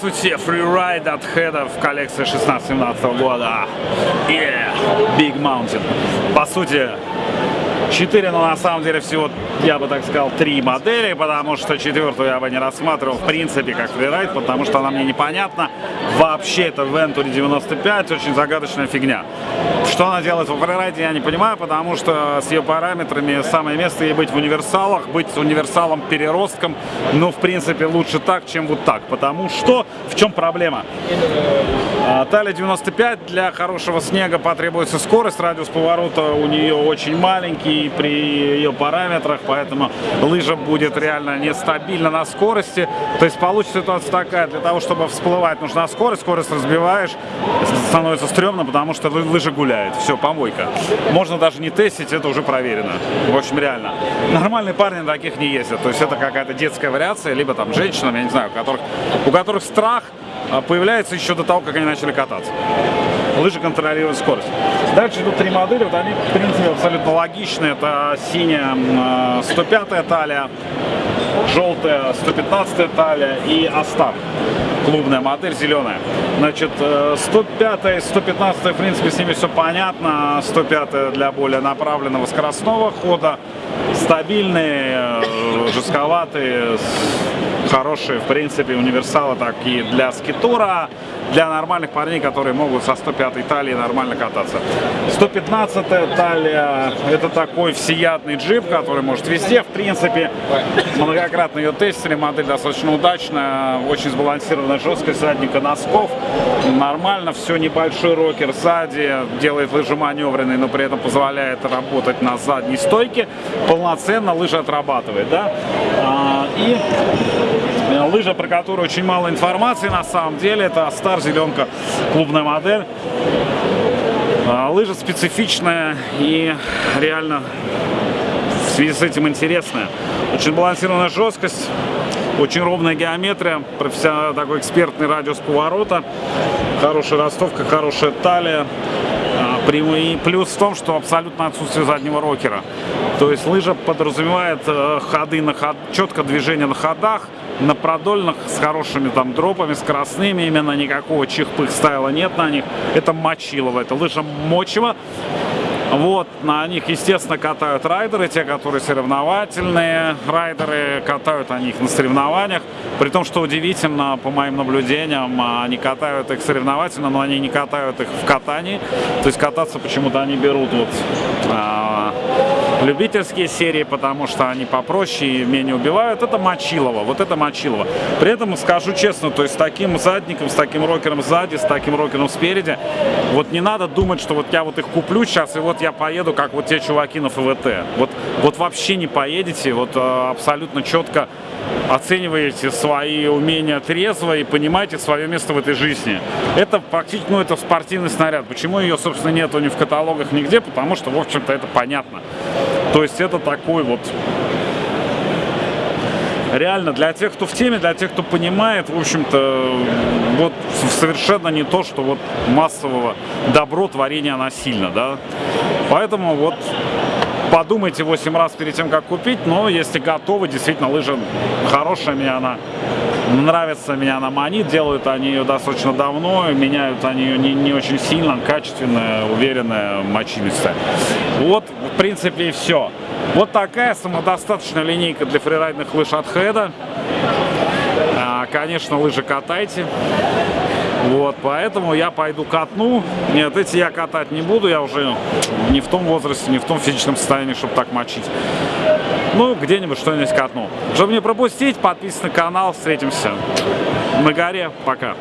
Здравствуйте, фрирайд от Хеда в коллекции 16-17 года. Yeah, Big Mountain. По сути, 4, но на самом деле всего, я бы так сказал, 3 модели, потому что четвертую я бы не рассматривал в принципе как фрирайд, потому что она мне непонятна. Вообще это Venturi 95, очень загадочная фигня. Что она делает во фрирайде, я не понимаю, потому что с ее параметрами самое место ей быть в универсалах, быть универсалом переростком, ну, в принципе, лучше так, чем вот так, потому что в чем проблема? А, талия 95, для хорошего снега потребуется скорость, радиус поворота у нее очень маленький, при ее параметрах, поэтому лыжа будет реально нестабильна на скорости. То есть получится ситуация такая, для того, чтобы всплывать, нужна скорость, скорость разбиваешь, становится стрёмно, потому что лыжа гуляет. Все, помойка. Можно даже не тестить, это уже проверено. В общем, реально. Нормальные парни таких не ездят. То есть это какая-то детская вариация, либо там женщинам, я не знаю, у которых, у которых страх а, появляется еще до того, как они начали кататься. Лыжи контролируют скорость. Дальше идут три модели, вот они, в принципе, абсолютно логичные. Это синяя 105-я талия, желтая 115-я талия и Астар клубная модель зеленая. Значит, 105 и 115 в принципе, с ними все понятно. 105 для более направленного скоростного хода. Стабильные, э, жестковатые, хорошие, в принципе, универсалы такие для скитура, для нормальных парней, которые могут со 105 талии нормально кататься. 115 талия, это такой всеядный джип, который может везде, в принципе, многократно ее тестили, модель достаточно удачная, очень сбалансированная жесткость задника носков, нормально, все, небольшой рокер сзади, делает лыжи маневренные, но при этом позволяет работать на задней стойке, полноценно лыжа отрабатывает, да, а, и лыжа, про которую очень мало информации на самом деле. Это Star зеленка, клубная модель. А, лыжа специфичная и реально в связи с этим интересная. Очень балансированная жесткость, очень ровная геометрия, профессиональный такой экспертный радиус поворота, хорошая ростовка, хорошая талия. А, и плюс в том, что абсолютно отсутствие заднего рокера. То есть лыжа подразумевает э, ходы на ход, четко движение на ходах, на продольных с хорошими там дропами, скоростными, именно никакого чихпых стайла нет на них. Это мочилово, это лыжа мочево. Вот, на них, естественно, катают райдеры, те, которые соревновательные. Райдеры катают они их на соревнованиях. При том, что удивительно, по моим наблюдениям, они катают их соревновательно, но они не катают их в катании. То есть кататься почему-то они берут вот а, любительские серии, потому что они попроще и менее убивают. Это Мочилова, вот это Мочилова. При этом скажу честно, то есть с таким задником, с таким рокером сзади, с таким рокером спереди, вот не надо думать, что вот я вот их куплю сейчас, и вот я поеду, как вот те чуваки на ФВТ. Вот, вот вообще не поедете, вот э, абсолютно четко оцениваете свои умения трезво и понимаете свое место в этой жизни. Это практически, ну, это спортивный снаряд. Почему ее, собственно, нету ни в каталогах, нигде? Потому что, в общем-то, это понятно. То есть это такой вот реально для тех, кто в теме, для тех, кто понимает, в общем-то, вот совершенно не то, что вот массового добро творения насильно, да. Поэтому вот подумайте 8 раз перед тем, как купить, но если готовы, действительно, лыжа хорошая, мне она нравится, меня она манит, делают они ее достаточно давно, меняют они ее не, не очень сильно, качественная, уверенная мочилисть. Вот, в принципе, и все. Вот такая самодостаточная линейка для фрирайдных лыж от Хеда. А, конечно, лыжи катайте. Вот, поэтому я пойду катну. Нет, эти я катать не буду, я уже не в том возрасте, не в том физическом состоянии, чтобы так мочить. Ну, где-нибудь что-нибудь катну. Чтобы не пропустить, подписывайтесь на канал, встретимся на горе. Пока.